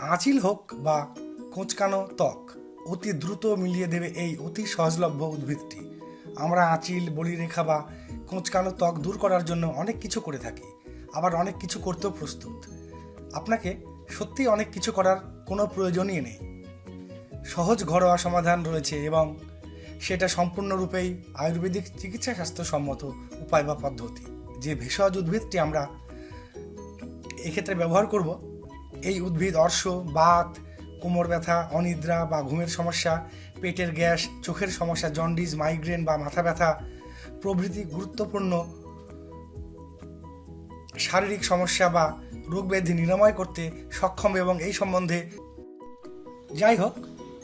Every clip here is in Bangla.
আঁচিল হোক বা কোঁচকানো ত্বক, অতি দ্রুত মিলিয়ে দেবে এই অতি সহজলভ্য উদ্ভিদটি। আমরা আঁচিল, বলিরেখা বা কোঁচকানো ত্বক দূর করার জন্য অনেক কিছু করে থাকি, আবার অনেক কিছু করতেও প্রস্তুত। আপনাকে সত্যি অনেক কিছু করার কোনো প্রয়োজনই নেই। সহজ ঘরোয়া সমাধান রয়েছে এবং সেটা সম্পূর্ণরূপেই আয়ুর্বেদিক চিকিৎসা স্বাস্থ্যসম্মত উপায় বা পদ্ধতি। যে ভেষজ উদ্ভিদটি আমরা এক্ষেত্রে ব্যবহার করব এই উদ্ভিদ অর্শ, বাত, কোমর ব্যথা, অনিদ্রা বা ঘুমের সমস্যা, পেটের গ্যাস, চোখের সমস্যা, জন্ডিস, মাইগ্রেন বা মাথা ব্যথা প্রভৃতি গুরুত্বপূর্ণ। শারীরিক সমস্যা বা রোগ ব্যাধি নিরাময় করতে সক্ষম এবং এই সম্বন্ধে যাই হোক,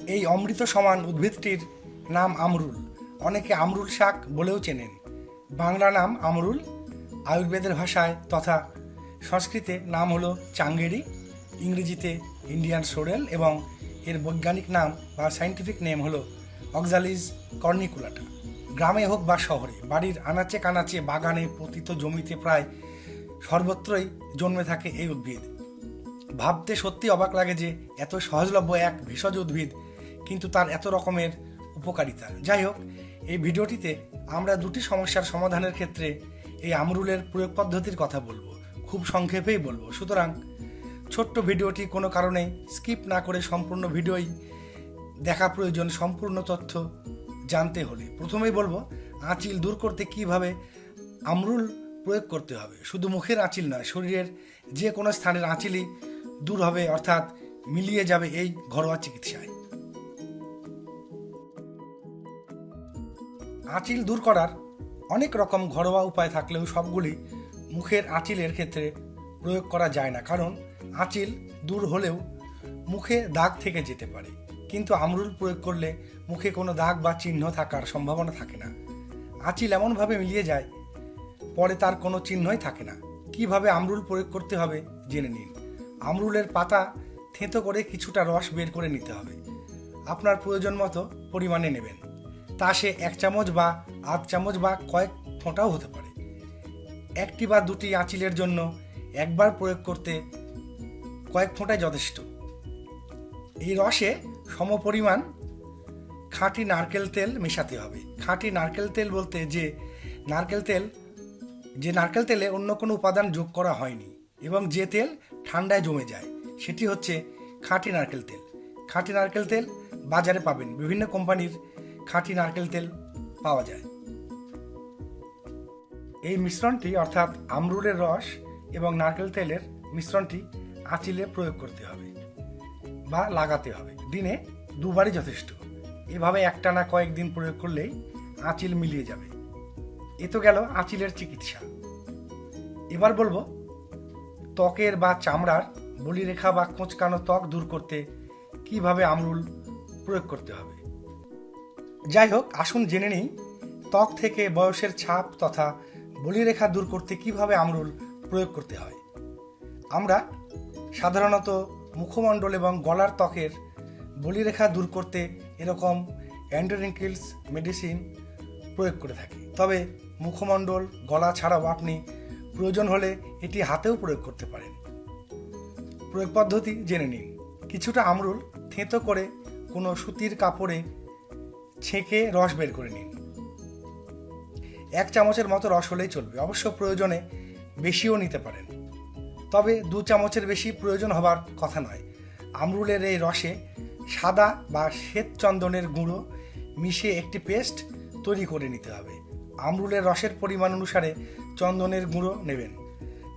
এই অমৃত সমান উদ্ভিদটির নাম আমরুল। অনেকে আমরুল শাক বলেও চেনেন। বাংলা নাম আমরুল। আয়ুর্বেদের ভাষায় তথা সংস্কৃতে নাম হলো চাঙ্গেরি। ইংরেজিতে ইন্ডিয়ান সোরেল এবং এর বৈজ্ঞানিক নাম বা সাইন্টিফিক নেম হলো অক্সালিজ কর্নিকুলাটা। গ্রামে হোক বা শহরে, বাড়ির আনাচে কানাচে বাগানে পতিত জমিতে প্রায় সর্বত্রই জন্মে থাকে এই উদ্ভিদ। ভাবতে সত্যি অবাক লাগে যে এত সহজলভ্য এক ভেষজ উদ্ভিদ কিন্তু তার এত রকমের উপকারিতা। যাই হোক, এই ভিডিওটিতে আমরা দুটি সমস্যার সমাধানের ক্ষেত্রে এই আমরুলের প্রয়োগ পদ্ধতির কথা বলব। খুব সংক্ষেপেই বলব। সুতরাং ছোট্ট ভিডিওটি কোনো কারণে স্কিপ না করে সম্পূর্ণ ভিডিওই দেখা প্রয়োজন সম্পূর্ণ তথ্য জানতে হলে। প্রথমেই বলব, আঁচিল দূর করতে কীভাবে আমরুল প্রয়োগ করতে হবে? শুধু মুখের আঁচিল নয়, শরীরের যে কোনো স্থানের আঁচিলই দূর হবে, অর্থাৎ মিলিয়ে যাবে এই ঘরোয়া চিকিৎসায়। আঁচিল দূর করার অনেক রকম ঘরোয়া উপায় থাকলেও সবগুলি মুখের আঁচিলের ক্ষেত্রে প্রয়োগ করা যায় না, কারণ আঁচিল দূর হলেও মুখে দাগ থেকে যেতে পারে। কিন্তু আমরুল প্রয়োগ করলে মুখে কোনো দাগ বা চিহ্ন থাকার সম্ভাবনা থাকে না। আঁচিল এমনভাবে মিলিয়ে যায়, পরে তার কোনো চিহ্নই থাকে না। কীভাবে আমরুল প্রয়োগ করতে হবে জেনে নিন। আমরুলের পাতা থেঁতো করে কিছুটা রস বের করে নিতে হবে। আপনার প্রয়োজন মতো পরিমাণে নেবেন। তা সে এক চামচ বা আধ চামচ বা কয়েক ফোঁটাও হতে পারে। একটি বা দুটি আঁচিলের জন্য একবার প্রয়োগ করতে কয়েক ফোঁটাই যথেষ্ট। এই রসে সমপরিমাণ খাঁটি নারকেল তেল মেশাতে হবে। খাঁটি নারকেল তেল বলতে যে নারকেল তেল, যে নারকেল তেলে অন্য কোনো উপাদান যোগ করা হয়নি এবং যে তেল ঠান্ডায় জমে যায়, সেটি হচ্ছে খাঁটি নারকেল তেল। খাঁটি নারকেল তেল বাজারে পাবেন, বিভিন্ন কোম্পানির খাঁটি নারকেল তেল পাওয়া যায়। এই মিশ্রণটি অর্থাৎ আমরুলের রস এবং নারকেল তেলের মিশ্রণটি আঁচিলে প্রয়োগ করতে হবে বা লাগাতে হবে। দিনে দুবারই যথেষ্ট। এভাবে একটানা কয়েকদিন প্রয়োগ করলেই আঁচিল মিলিয়ে যাবে। এ তো গেল আঁচিলের চিকিৎসা। এবার বলব, ত্বকের বা চামড়ার বলিরেখা বা কোঁচকানো ত্বক দূর করতে কীভাবে আমরুল প্রয়োগ করতে হবে? যাই হোক, আসুন জেনে নিই, ত্বক থেকে বয়সের ছাপ তথা বলিরেখা দূর করতে কীভাবে আমরুল প্রয়োগ করতে হয়। আমরা সাধারণত মুখমণ্ডল এবং গলার ত্বকের বলিরেখা দূর করতে এরকম অ্যান্ডোরিঙ্কিলস মেডিসিন প্রয়োগ করে থাকি। তবে মুখমণ্ডল, গলা ছাড়াও আপনি প্রয়োজন হলে এটি হাতেও প্রয়োগ করতে পারেন। প্রয়োগ পদ্ধতি জেনে নিন। কিছুটা আমরুল থেঁতো করে কোনো সুতির কাপড়ে ছেঁকে রস বের করে নিন। এক চামচের মতো রস হলেই চলবে। অবশ্য প্রয়োজনে বেশিও নিতে পারেন। তবে দু চামচের বেশি প্রয়োজন হবার কথা নয়। আমরুলের এই রসে সাদা বা শ্বেত চন্দনের গুঁড়ো মিশিয়ে একটি পেস্ট তৈরি করে নিতে হবে। আমরুলের রসের পরিমাণ অনুসারে চন্দনের গুঁড়ো নেবেন।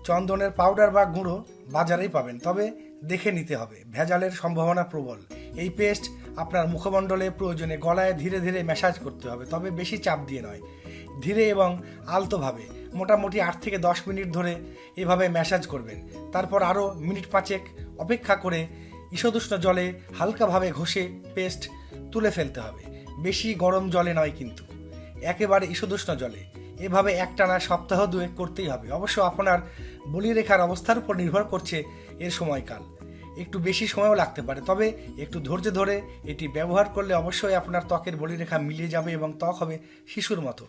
চন্দনের পাউডার বা গুঁড়ো বাজারেই পাবেন, তবে দেখে নিতে হবে। ভেজালের সম্ভাবনা প্রবল। এই পেস্ট আপনার মুখমণ্ডলে প্রয়োজনে গলায় ধীরে ধীরে ম্যাসাজ করতে হবে, তবে বেশি চাপ দিয়ে নয়। ধীরে এবং আলতোভাবে মোটামুটি আট থেকে দশ মিনিট ধরে এভাবে ম্যাসাজ করবেন। তারপর আরও মিনিট পাঁচেক অপেক্ষা করে ঈষদুষ্ণ জলে হালকাভাবে ঘষে পেস্ট তুলে ফেলতে হবে। বেশি গরম জলে নয় কিন্তু। একেবারে ঈষদুষ্ণ জলে। এভাবে একটানা সপ্তাহ দুয়েক করতেই হবে। অবশ্য আপনার বলিরেখার অবস্থার উপর নির্ভর করছে এর সময়কাল। একটু বেশি সময়ও লাগতে পারে। তবে একটু ধৈর্য ধরে এটি ব্যবহার করলে অবশ্যই আপনার ত্বকের বলিরেখা মিলিয়ে যাবে এবং ত্বক হবে শিশুর মতো।